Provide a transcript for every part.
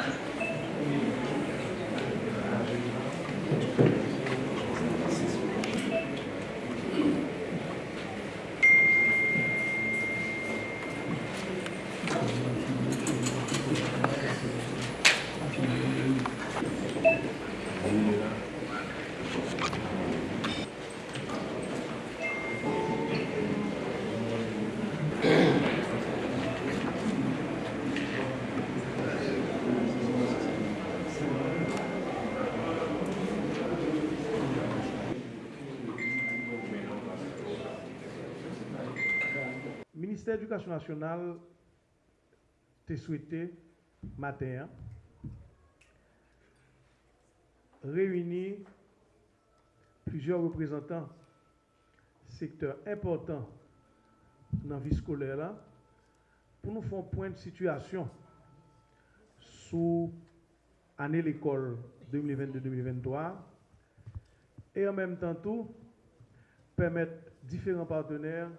どうも。Ministère l'Éducation nationale t'a souhaité, matin, réunir plusieurs représentants secteurs importants dans la vie scolaire pour nous faire point de situation sous l'année l'école 2022-2023 et en même temps tout permettre différents partenaires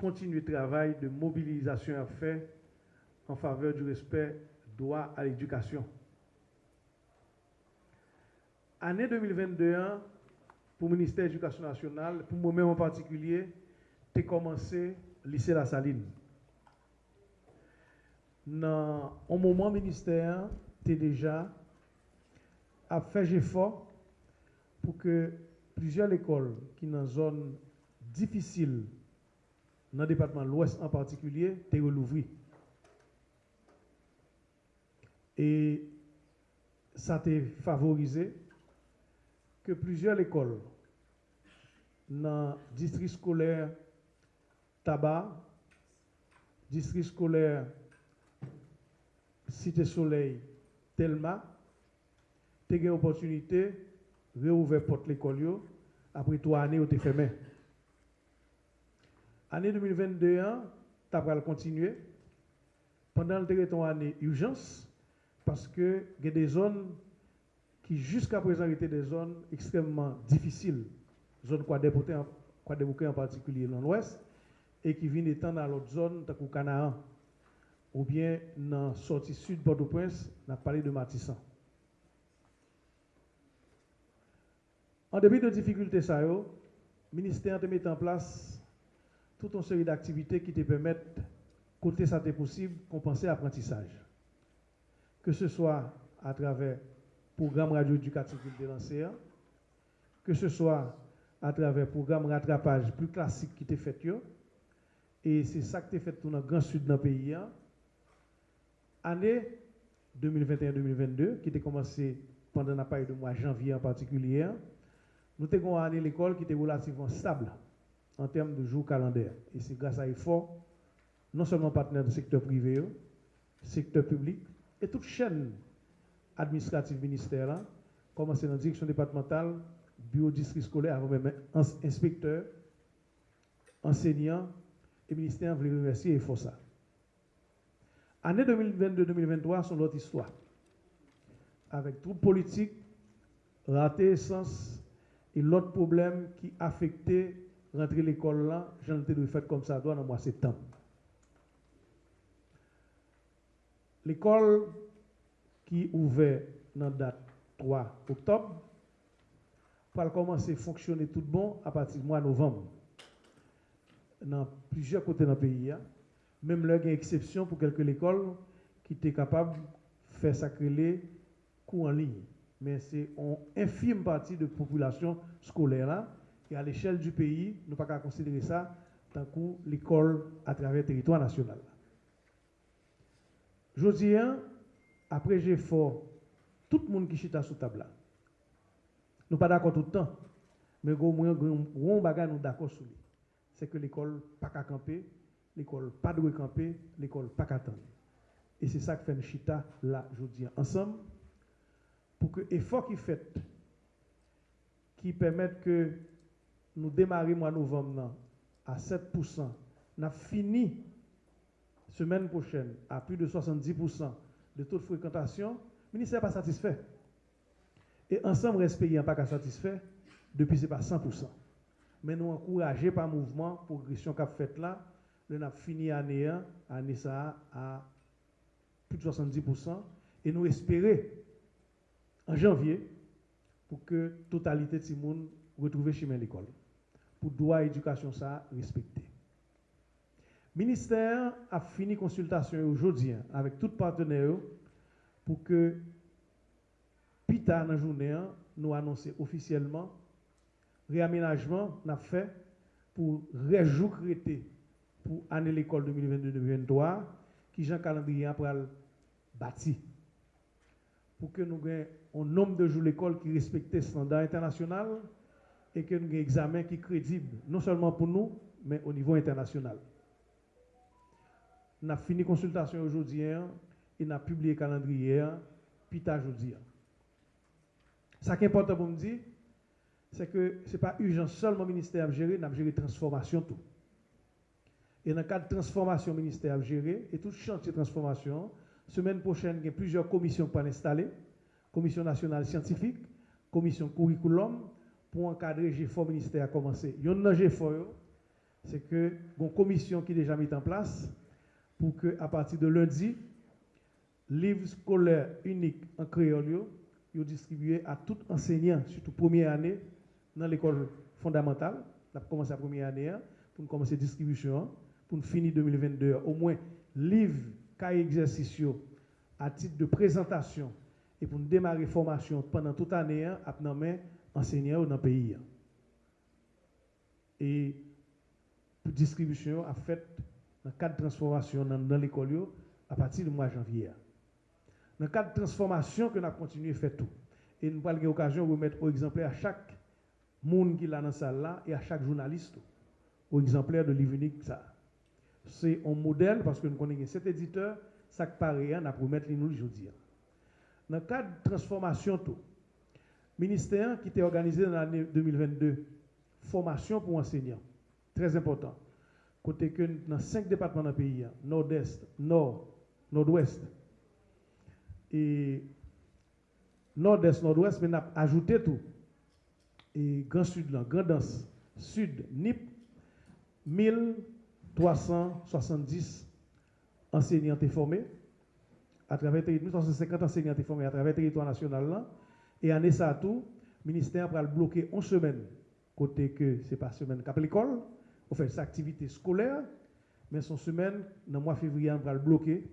continuer le travail de mobilisation à faire en faveur du respect droit à l'éducation. Année 2022, pour le ministère de l'Éducation nationale, pour moi-même en particulier, j'ai commencé lycée La Saline. Dans un moment, ministère, tu déjà a fait effort pour que plusieurs écoles qui sont dans une zone difficile dans le département de l'Ouest en particulier, tu. Et ça t'a favorisé que plusieurs écoles dans le district scolaire Tabac, district scolaire Cité Soleil, Telma, tu as eu l'opportunité de réouvrir porte l'école après trois années où tu fermé. Année 2021, tu vas continuer. Pendant le territoire année urgence, parce que y a des zones qui jusqu'à présent étaient des zones extrêmement difficiles, zones Quadébouquet en, en particulier dans l'ouest, et qui viennent étendre dans l'autre zone, comme Canaan, ou bien dans la sortie sud Port-au-Prince, on a parlé de Matissan. En début de difficultés, ça, le ministère de mettre en place toute une série d'activités qui te permettent, côté ça est possible, compenser l'apprentissage. Que ce soit à travers le programme radio-éducatif de lancé, que ce soit à travers le programme rattrapage plus classique qui est fait, et c'est ça qui est fait dans le grand sud de pays. Année 2021-2022, qui a commencé pendant la période de mois janvier en particulier, nous avons une année l'école qui était relativement stable en termes de jours calendaires. Et c'est grâce à l'effort, non seulement partenaires du secteur privé, secteur public, et toute chaîne administrative ministère, commencé dans la direction départementale, bureau district scolaire, avant même inspecteur, enseignant, et ministère voulait remercier et ça. Année 2022-2023 sont notre histoire. Avec tout politique, raté essence et l'autre problème qui affectait rentrer l'école là, j'en ai fait comme ça dans le mois de septembre. L'école qui ouvert dans la date 3 octobre va commencer à fonctionner tout bon à partir du mois de novembre. Dans plusieurs côtés dans pays, hein. même là, il y a une exception pour quelques écoles qui étaient capables de faire sacrer cours en ligne. Mais c'est une infime partie de la population scolaire là et à l'échelle du pays, nous ne pouvons pas considérer ça tant que l'école à travers le territoire national. Je après j'ai fait tout le monde qui chita sous table Nous pas d'accord tout le temps, mais au moins, on bagage nous d'accord sur lui. C'est que l'école pas qu'à camper, l'école pas de camper, l'école pas qu'à attendre. Et c'est ça que fait chita là, je dis, ensemble, pour que l'effort qui fait, qui permette que nous démarrons mois novembre à 7%. Nous avons fini semaine prochaine à plus de 70% de taux de fréquentation. Le ministère n'est pas satisfait. Et ensemble, respect n'est pas satisfait. Depuis, ce n'est pas 100%. Mais nous encourageons par mouvement, progression qu'a fait là, nous avons fini l'année 1, année ça à plus de 70%. Et nous espérons en janvier pour que totalité de monde retrouve chemin l'école. Pour droit à l'éducation ça respecter. Le ministère a fini consultation aujourd'hui hein, avec tout partenaire pour que Pita dans la journée nous annoncer officiellement réaménagement n'a fait pour réjouir pour année l'école 2022-2023 qui Jean calendrier après bâti pour que nous ayons un nombre de jours l'école qui respecte les standards internationaux et que nous ayons un examen qui est crédible, non seulement pour nous, mais au niveau international. On a fini consultation aujourd'hui hein, et on a publié le calendrier, hein, puis aujourd'hui. Ce qui est important pour me dire, c'est que ce n'est pas urgent seulement le ministère à gérer, on a géré transformation tout. Et dans le cadre de transformation, ministère a géré, et tout chantier de transformation, semaine prochaine, il y a plusieurs commissions pour installer. Commission nationale scientifique, commission curriculum, pour encadrer GFOR ministère a commencé. Il y a un c'est que une commission qui est déjà mise en place pour que à partir de lundi, livres scolaires uniques en créole, soient distribués à tout enseignant, surtout première année, dans l'école fondamentale. On a commencé la première année hein, pour commencer la distribution, pour finir 2022, au moins livres, cahiers exercices à titre de présentation et pour démarrer la formation pendant toute l'année hein, à enseignants dans le pays. Hein. Et pour distribution a fait dans le cadre de transformation dans, l'école à partir du mois de janvier. Dans le cadre de transformation que nous avons continué à faire tout. Et nous avons l'occasion de remettre au exemplaire à chaque monde qui est dans la salle là et à chaque journaliste au exemplaire de livre. C'est un modèle parce que nous connaissons cet éditeur, ça paraît, on a mettre nous aujourd'hui. Dans le cadre de transformation tout, ministère qui était organisé dans l'année 2022, formation pour enseignants, très important. Côté que dans cinq départements dans le pays, nord-est, nord, nord-ouest, et nord-est, nord-ouest, mais on a ajouté tout. Et Grand Sud, là, Grand Danse, Sud, NIP, 1370 enseignants formés à travers 1350 enseignants formés à travers le territoire national. Et en ça tout, le ministère va bloquer une semaine, côté que ce n'est pas semaine qu'à l'école, on fait sa activité scolaire, mais son semaine, le mois de février, on va le bloquer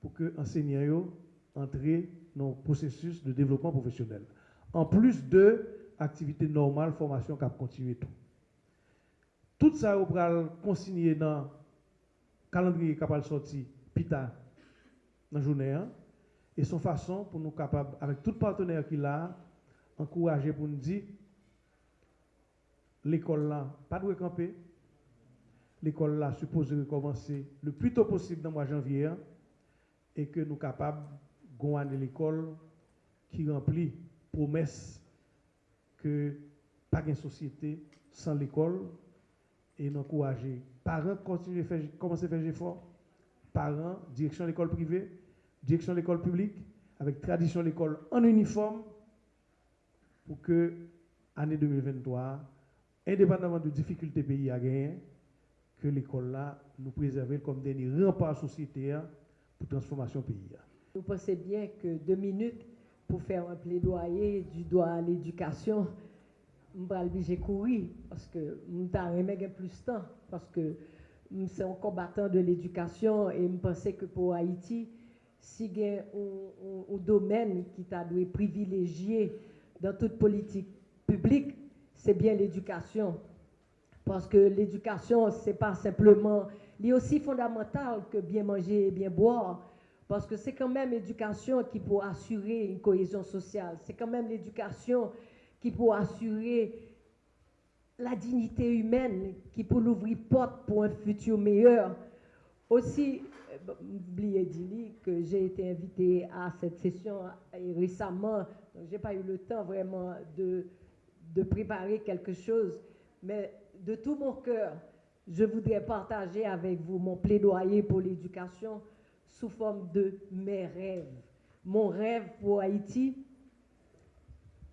pour que enseignants entrent dans le processus de développement professionnel. En plus de activité normale, formation qui a continué tout. Tout ça, on va consigner dans le calendrier qui a sorti, PITA, dans la journée. Hein. Et son façon pour nous capables, avec tout partenaire qu'il a, encourager pour nous dire, l'école là, pas de camper, l'école là supposé recommencer le plus tôt possible dans le mois de janvier hein, et que nous capables de l'école qui remplit promesse que pas une société sans l'école. Et d'encourager parents continuer à faire commencer à faire des efforts parents direction de l'école privée direction de l'école publique avec tradition de l'école en uniforme pour que année 2023 indépendamment de difficultés pays à gagner que l'école là nous préserve comme dernier rempart société hein, pour transformation pays. Vous pensez bien que deux minutes pour faire un plaidoyer du droit à l'éducation, je vais obligé courir parce que je vais plus de temps parce que c'est un combattant de l'éducation et je pensais que pour Haïti, si a un, domaine qui t'a dû privilégier dans toute politique publique, c'est bien l'éducation. Parce que l'éducation, ce n'est pas simplement, il est aussi fondamental que bien manger et bien boire. Parce que c'est quand même l'éducation qui peut assurer une cohésion sociale. C'est quand même l'éducation qui peut assurer la dignité humaine, qui peut l'ouvrir porte pour un futur meilleur. Aussi, oubliez dire que j'ai été invité à cette session récemment, donc j'ai pas eu le temps vraiment de, de préparer quelque chose, mais de tout mon cœur, je voudrais partager avec vous mon plaidoyer pour l'éducation sous forme de mes rêves. Mon rêve pour Haïti,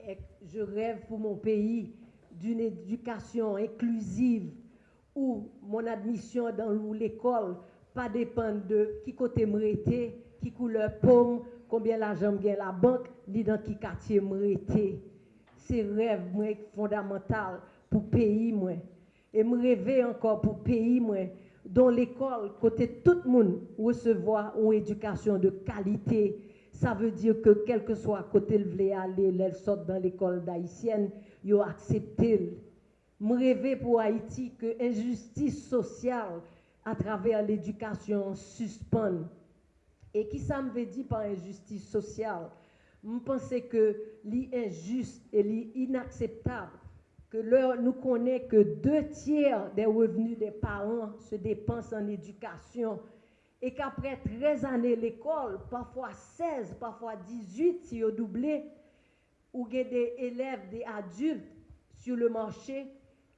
et je rêve pour mon pays d'une éducation inclusive où mon admission dans l'école pas dépendre de qui côté m'rêter, qui couleur pomme, combien l'argent gagne la banque, ni dans qui quartier m'rete. C'est rêve moi fondamental pour pays moi. Et me rêver encore pour pays moi dans l'école côté tout le monde recevoir une éducation de qualité. Ça veut dire que quel que soit côté le voulait aller, elle sort dans l'école d'haïtienne, yo accepté. Me rêver pour Haïti que injustice sociale à travers l'éducation suspende. Et qui ça me veut dire par injustice sociale? Je pense que l'injuste et l'inacceptable que l'heure nous connaît que deux tiers des revenus des parents se dépensent en éducation et qu'après 13 années l'école, parfois 16, parfois 18 si au doublé, ou des élèves, des adultes sur le marché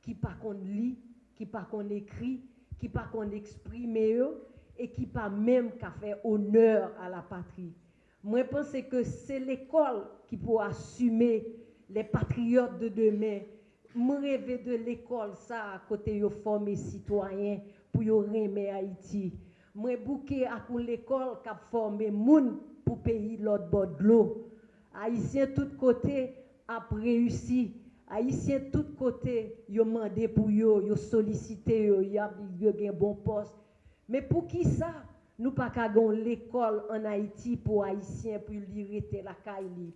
qui pas qu'on lit, qui pas qu'on écrit, qui pas qu'on exprime et qui pas même qu'à faire honneur à la patrie. Moi, je pense que c'est l'école qui pourra assumer les patriotes de demain. Je rêve de l'école, ça, à côté de former citoyens pour aimer Haïti. Moi, bouquet à l'école qui a formé moun pour payer l'autre bord de l'eau. Haïtiens tout côté a réussi. Haïtiens tout côté, ont demandé pour ils ont sollicité, ils ont un bon poste. Mais pour qui ça? Nous pas l'école en Haïti pour Haïtiens pour lire la caille.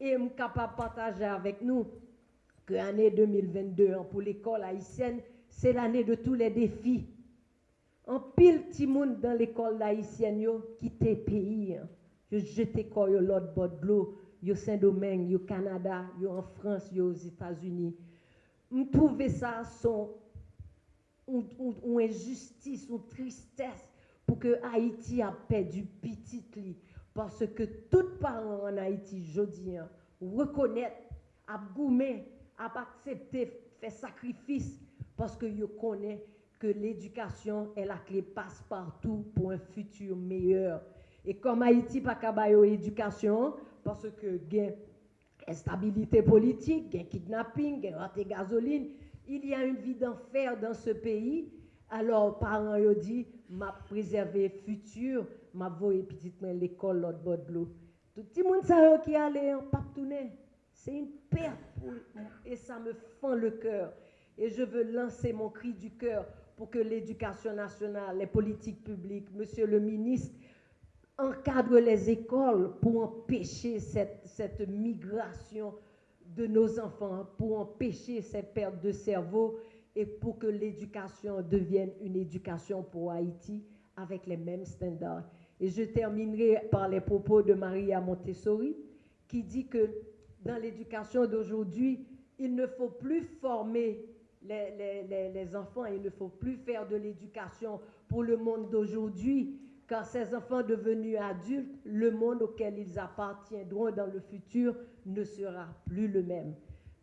Et suis capable partager avec nous que l'année 2022 hein, pour l'école haïtienne, c'est l'année de tous les défis. En pile petit dans l'école haïtienne yo quitté pays. Hein. Yo jeté quoi l'autre bord de l'eau, yo Saint-Domingue, yo Canada, yo en France, yo aux États-Unis. Je trouve ça son une injustice, une tristesse pour que Haïti a perdu petit Parce que tout parent en Haïti, je dis, hein, reconnaître, a a accepté, faire sacrifice, parce que je connais que l'éducation est la clé passe-partout pour un futur meilleur. Et comme Haïti pas qu'à éducation, parce que gain instabilité politique, gain kidnapping, gain gasoline, il y a une vie d'enfer dans ce pays. Alors, parents ont dit, m'a préservé futur, m'a voyé petite l'école l'autre bord de l'eau. Tout le monde qui allait en tourner. C'est une perte et ça me fend le cœur. Et je veux lancer mon cri du cœur pour que l'éducation nationale, les politiques publiques, monsieur le ministre, encadrent les écoles pour empêcher cette, migration de nos enfants pour empêcher ces pertes de cerveau et pour que l'éducation devienne une éducation pour Haïti avec les mêmes standards. Et je terminerai par les propos de Maria Montessori qui dit que dans l'éducation d'aujourd'hui, il ne faut plus former les, les, enfants, il ne faut plus faire de l'éducation pour le monde d'aujourd'hui, car ces enfants devenus adultes, le monde auquel ils appartiendront dans le futur ne sera plus le même.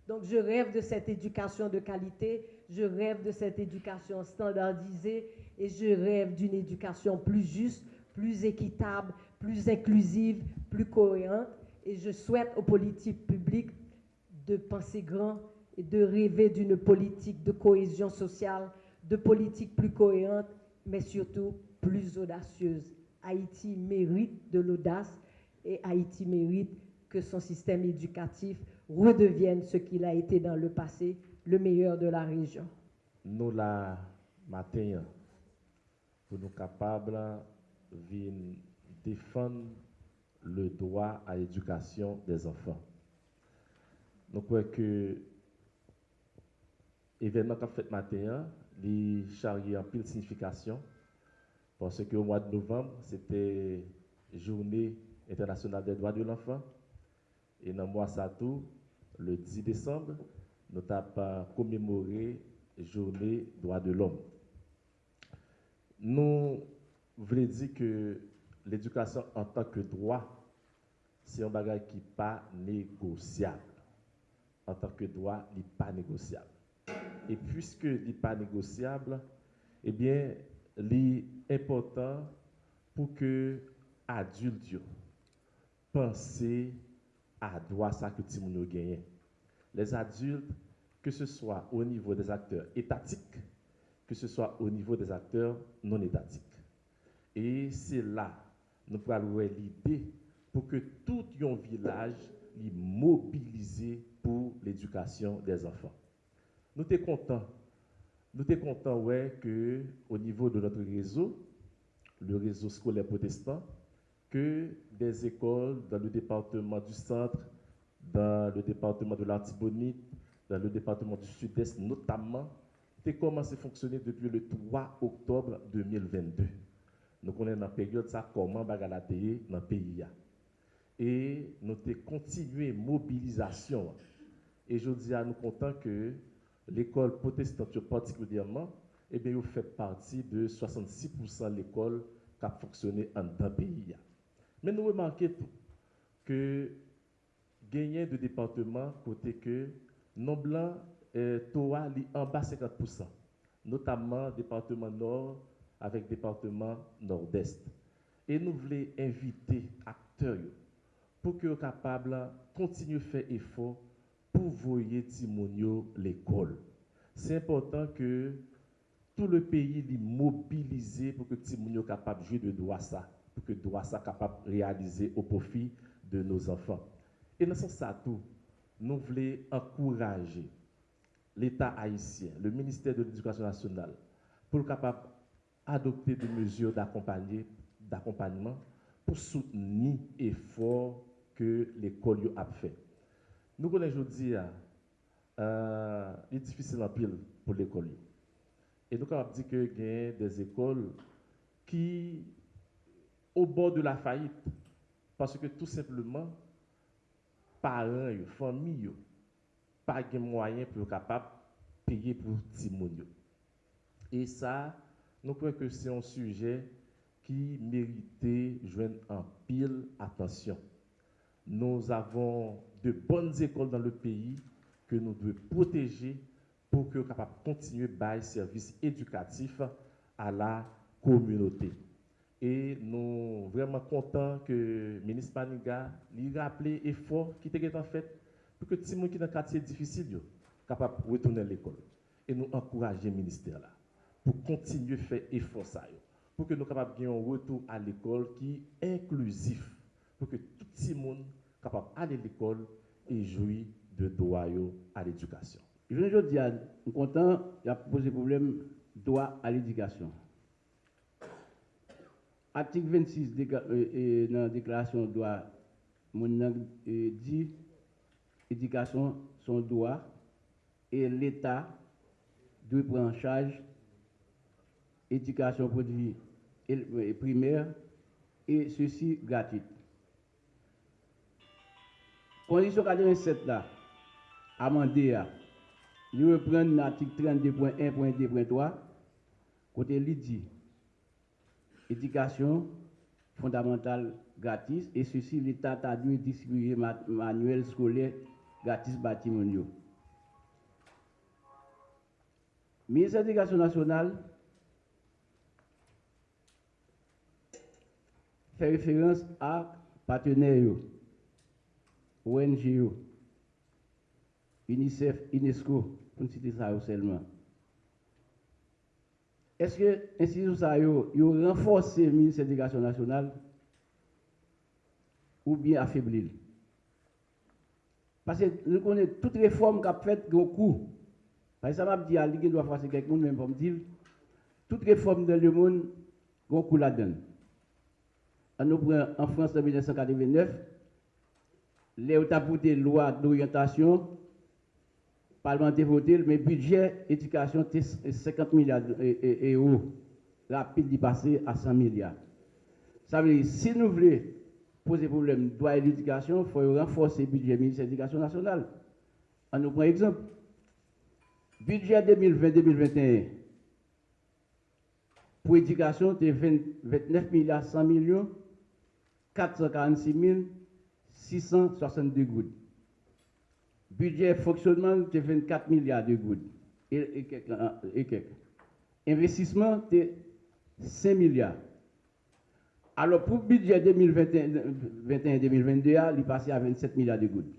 Donc je rêve de cette éducation de qualité, je rêve de cette éducation standardisée et je rêve d'une éducation plus juste, plus équitable, plus inclusive, plus cohérente. Et je souhaite aux politiques publiques de penser grand et de rêver d'une politique de cohésion sociale, de politique plus cohérente, mais surtout plus audacieuse. Haïti mérite de l'audace et Haïti mérite que son système éducatif redevienne ce qu'il a été dans le passé, le meilleur de la région. Nous, la matin, pour nous capables de défendre le droit à l'éducation des enfants. Nous croyons que l'événement qu'a fait matin, il chargé en pile signification parce qu'au mois de novembre, c'était Journée internationale des droits de l'enfant. Et dans le mois tout, le 10 décembre, nous avons commémoré Journée droits de l'homme. Nous voulons dire que l'éducation en tant que droit, c'est un bagage qui n'est pas négociable. En tant que droit, il n'est pas négociable. Et puisque il n'est pas négociable, eh bien, important pour que adultes pensent à droit ça que tout le gagné. Les adultes, que ce soit au niveau des acteurs étatiques, que ce soit au niveau des acteurs non étatiques. Et c'est là, nous avoir l'idée pour que tout un village soit mobilisé pour l'éducation des enfants. Nous sommes contents. Nous sommes contents ouais, que au niveau de notre réseau, le réseau scolaire protestant, que des écoles dans le département du centre, dans le département de l'Artibonite, dans le département du Sud-Est notamment, ont commencé à fonctionner depuis le 3 octobre 2022. Nous connaissons la période ça comment bagalaté dans le pays. Et nous avons continué mobilisation. Et je dis à nous contents que l'école protestante particulièrement, eh bien, vous fait partie de 66% de l'école qui a fonctionné en pays. Mais nous remarquons que gagner de départements côté que non blanc euh, Toa en bas 50%, notamment département nord avec département nord-est. Et nous voulons inviter acteurs pour qu'ils soient capables de continuer à faire effort pour voyer Timonio l'école. C'est important que tout le pays soit mobilisé pour que Timonio soit capable de jouer de droit ça, pour que droit capable de réaliser au profit de nos enfants. Et dans ce sens, tout, nous voulons encourager l'État haïtien, le ministère de l'Éducation nationale, pour capable adopter des mesures d'accompagnement pour soutenir l'effort que l'école a fait. Nous connaissons aujourd'hui, euh, il est difficile en pile pour l'école. Et nous avons dit qu'il y a des écoles qui, au bord de la faillite, parce que tout simplement, parents, familles, pas de moyens pour capable payer pour Timonio. Et ça, nous croyons que c'est un sujet qui méritait joindre en pile attention. Nous avons de bonnes écoles dans le pays que nous devons protéger pour que capable continuer à service éducatif à la communauté. Et nous sommes vraiment contents que le ministre Paniga lui rappelé l'effort qui était en fait pour que les gens qui sont dans un quartier difficile capable de retourner à l'école. Et nous encourageons le ministère là pour continuer à faire effort ça, pour que nous capables un retour à l'école qui est inclusif, pour que tout le monde capable d'aller à l'école et jouir de droit à l'éducation. Je veux dire, nous sommes contents, il a posé problème droit à l'éducation. Article 26 de euh, la déclaration de droit, mon dit éducation son droit et l'État doit prendre en charge éducation produit primaire et ceci gratuite. Condition 87 là, amendé à, reprends l'article 32.1.2.3, côté dit éducation fondamentale gratis et ceci l'État a dû distribuer manuel scolaire gratis bâtiment. Ministère de l'Éducation nationale fait référence à partenaires, ONG, UNICEF, UNESCO, pour citer ça seulement. Est-ce que l'institution ça a renforcé le ministère de l'Éducation nationale ou bien affaibli? Parce que nous connaissons toute réforme qu'a faite au coût. Par exemple, ça m'a dit à l'Église doit faire quelqu'un même pour me dire toute réforme dans le monde a un coût là-dedans. En France en 1989, les autorités de loi d'orientation parlementaire voté, mais budget éducation, c'est 50 milliards d'euros. Rapide d'y passer à 100 milliards. Ça veut dire, si nous voulons poser problème droit à l'éducation, il faut renforcer le budget ministère de l'Éducation nationale. On nous prend exemple. Budget 2020-2021 pour l'éducation, c'est 29 milliards 100 millions 446 662 gouttes. Budget fonctionnement, c'est 24 milliards de gouttes. Et, Investissement, c'est 5 milliards. Alors, pour le budget 2021-2022, il est passé à 27 milliards de gouttes.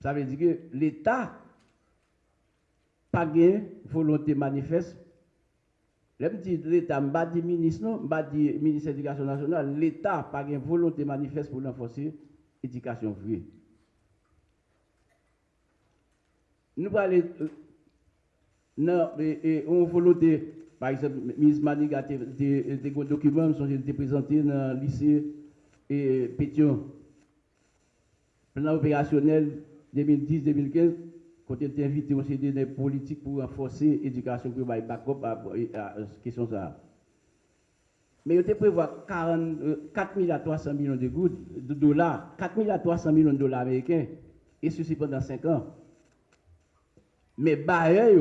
Ça veut dire que l'État pas de volonté manifeste Dis l'État, je ne dis ministre, non, je dis ministre de l'Éducation nationale, l'État n'a pas une volonté manifeste pour renforcer l'éducation euh, non, et, on volonté, par exemple, le ministre Maniga documents qui ont été présentés dans le lycée et Pétion. Plan opérationnel 2010-2015, il était invité au CD des politiques pour renforcer l'éducation pour backup à question ça. Mais il était prévu 4 000 à 300 millions de, de dollars, 4 000 à 300 millions de dollars américains, et ceci pendant 5 ans. Mais Bayer,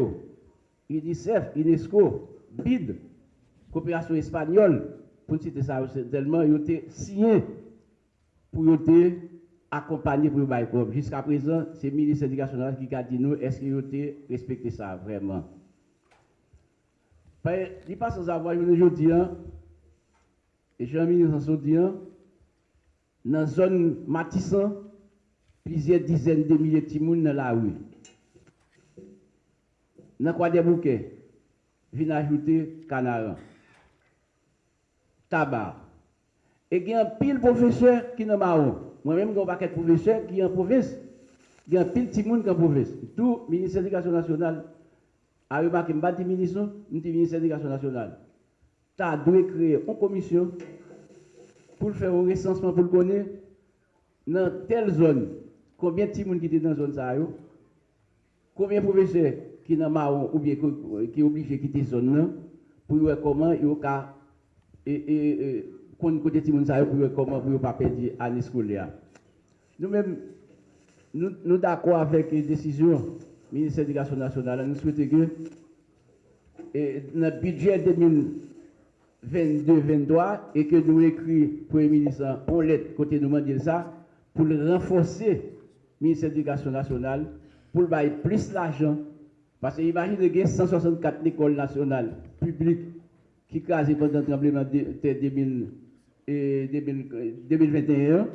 UNICEF, UNESCO, BID, coopération espagnole, pour citer ça, tellement ils ont signé pour accompagner pour le Jusqu'à présent, c'est le ministre de l'Éducation qui a dit nous, est-ce qu'ils ont respecté ça vraiment? Il passe sans avoir aujourd'hui, hein, et Jean-Ministre dit, hein, dans la zone Matissan, plusieurs dizaines de milliers de timounes dans la rue. Dans quoi des bouquets, viennent ajouter canard, tabac. Et il y a un pile professeur qui n'est pas Moi-même, j'ai un paquet de professeurs qui est en province. Il y a un pile de monde qui est en province. Tout ministère de l'Éducation nationale a remarqué, je ne ministre, je ministère de l'Éducation nationale. Tu as dû créer une commission pour faire un recensement pour le connaître dans telle zone. Combien de gens qui étaient dans la zone Combien de professeurs qui sont marron ou bien qui est obligé de quitter la zone pour voir comment il pour pour scolaire. Nous-mêmes, nous, nous d'accord avec les décisions du ministère de l'Éducation nationale. Nous souhaitons que et, le budget 2022-2023 et que nous écrit pour le ministre en lettre côté nous ça pour renforcer le ministère de l'Éducation nationale pour bailler plus d'argent. Parce que imaginez qu'il y a 164 écoles nationales publiques qui crasent pendant le tremblement de 2021 dans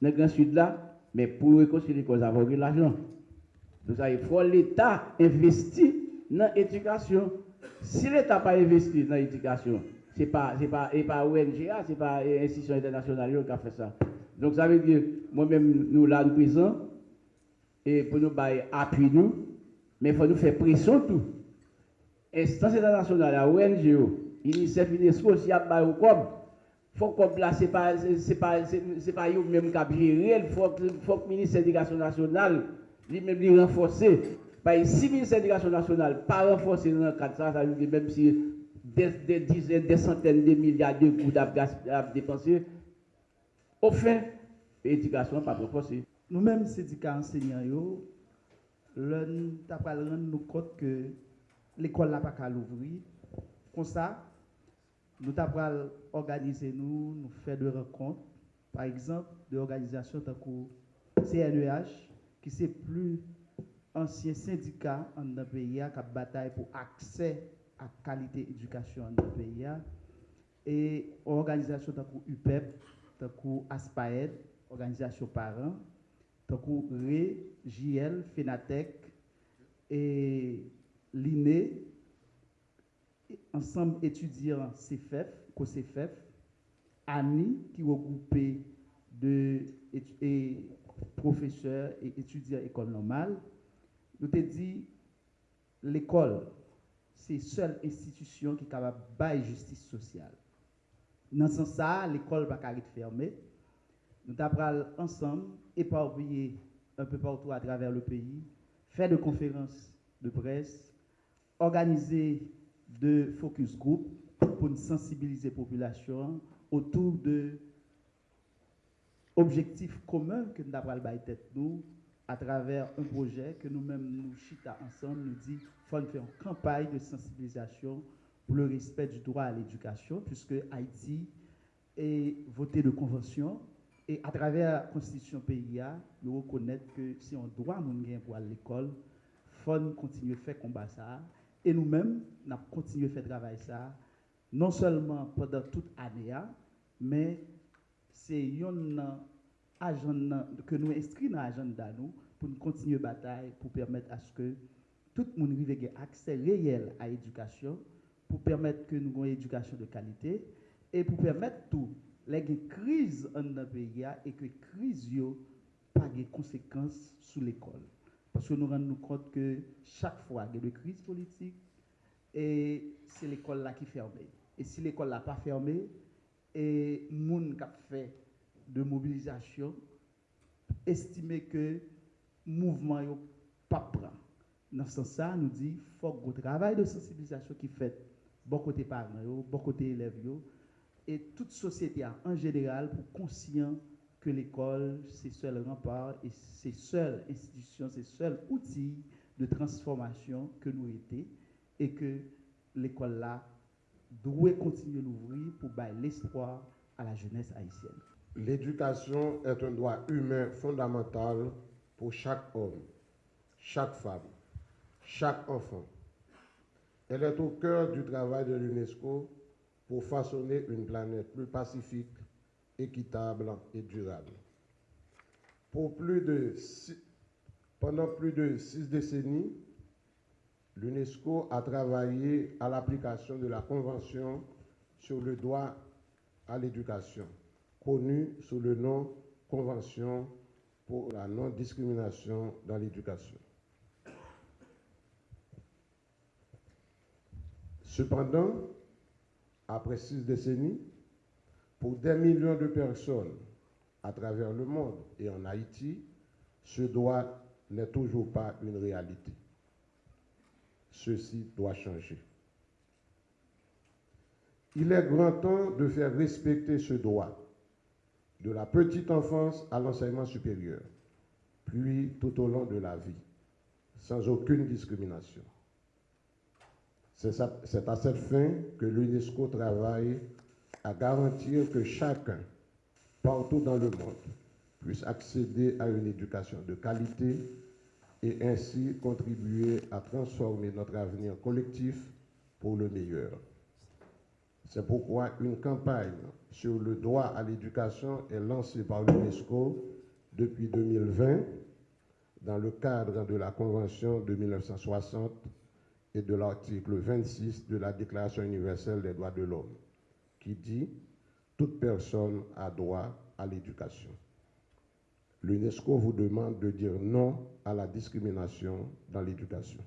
le Grand Sud là, mais pour l'école, ça va l'argent. Donc il faut l'État investir dans l'éducation. Si l'État n'a pas investi dans l'éducation, ce n'est pas, pas, pas ONGA, ce n'est pas l'institution internationale qui a fait ça. Donc ça veut dire, moi-même, nous là, nous présents, et pour nous appuyer nous, mais il faut nous faire pression tout. Instance internationale, ONG, UNICEF, UNESCO, y a pas Fok kop la se pa, pa, pa yo mèm kap jirel, fok, fok Ministère d'Éducation Nationale li mèm li renforse. Paye si Ministère d'Éducation Nationale pa renforse nan kat sa, sa yon li mèm si de, de dizen, de centen, de milyard de gout ap, ap depanse, ou fin, edikasyon pa renforse. Nou mèm sédika enseignant yo, lè tapal ren nou kote ke l'ekol la pa kal ouvri, kon sa, nous avons organisé nous, nous faire des rencontres, par exemple, de l'organisation de CNEH, qui c'est plus ancien syndicat en notre pays qui a bataille pour accès à qualité éducation en notre pays. Et organisation de UPEP, de ASPAED, organisation parents, de RE, JL, FENATEC et l'INE, ensemble étudiants CFF, COCFF, ANI, qui regroupé de et, professeurs et étudiants école normale, nous te dit l'école, c'est la seule institution qui est capable de justice sociale. Dans ce sens, l'école va pas fermée. Nous avons ensemble, éparpillés un peu partout à travers le pays, faire des conférences de presse, organiser de focus group pour sensibiliser la population autour de objectifs communs que nous avons tête nous à travers un projet que nous-mêmes nous chita ensemble nous dit faut faire une campagne de sensibilisation pour le respect du droit à l'éducation puisque Haïti est voté de convention et à travers la constitution PIA nous reconnaître que si on doit à l'école faut continuer à faire combat ça et nous-mêmes, nous avons continué à faire travail ça, non seulement pendant toute l'année, mais c'est un agenda que nous inscrivons dans l'agenda nous pour nous continuer la bataille, pour permettre à ce que tout le monde ait accès réel à l'éducation, pour permettre que nous ayons une éducation de qualité et pour permettre tout, les crise en notre pays et que crise yo pas de conséquences sur l'école. Parce que nous rendons compte que chaque fois qu'il y a des crises politiques, et c'est l'école là qui ferme. Et si l'école n'a pas fermé, et moun qui fait de mobilisation, estimer que mouvement n'est pas prêt. Dans ce sens, nous dit faut le travail de sensibilisation qui fait bon côté parents, bon côté élèves, et toute société en général pour conscient que l'école, c'est seul rempart et c'est seule institution, c'est seul outil de transformation que nous étions et que l'école là doit continuer d'ouvrir pour bailler l'espoir à la jeunesse haïtienne. L'éducation est un droit humain fondamental pour chaque homme, chaque femme, chaque enfant. Elle est au cœur du travail de l'UNESCO pour façonner une planète plus pacifique, équitable et durable. Pendant plus de six décennies, l'UNESCO a travaillé à l'application de la Convention sur le droit à l'éducation, connue sous le nom Convention pour la non-discrimination dans l'éducation. Cependant, après six décennies, pour des millions de personnes à travers le monde et en Haïti, ce droit n'est toujours pas une réalité. Ceci doit changer. Il est grand temps de faire respecter ce droit, de la petite enfance à l'enseignement supérieur, puis tout au long de la vie, sans aucune discrimination. C'est à cette fin que l'UNESCO travaille à garantir que chacun, partout dans le monde, puisse accéder à une éducation de qualité et ainsi contribuer à transformer notre avenir collectif pour le meilleur. C'est pourquoi une campagne sur le droit à l'éducation est lancée par l'UNESCO depuis 2020 dans le cadre de la Convention de 1960 et de l'article 26 de la Déclaration universelle des droits de l'homme, qui dit Toute personne a droit à l'éducation. L'UNESCO vous demande de dire non à la discrimination dans l'éducation.